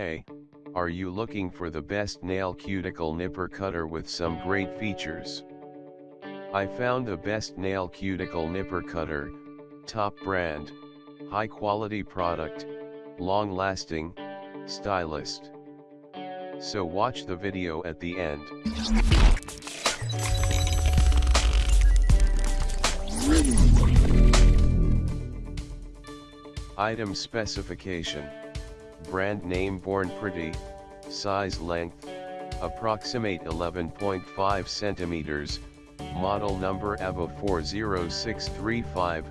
Hey, are you looking for the best nail cuticle nipper cutter with some great features? I found the best nail cuticle nipper cutter, top brand, high quality product, long lasting, stylist. So watch the video at the end. Item specification. Brand name Born Pretty, size length, approximate 11.5 centimeters, model number AVA40635,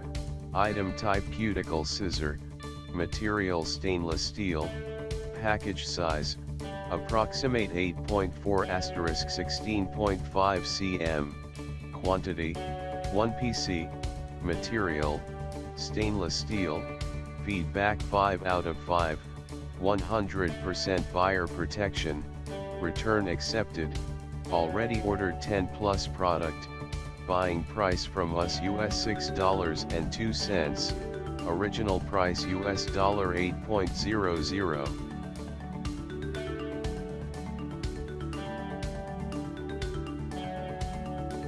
item type cuticle scissor, material stainless steel, package size, approximate 8.4 asterisk 16.5 cm, quantity, 1 PC, material, stainless steel, feedback 5 out of 5, 100% buyer protection, return accepted, already ordered 10 plus product, buying price from us US $6.02, original price US dollar 8.00.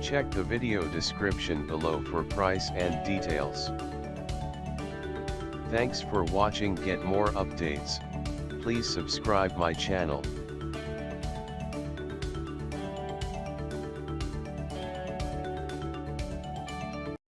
Check the video description below for price and details. Thanks for watching get more updates, please subscribe my channel.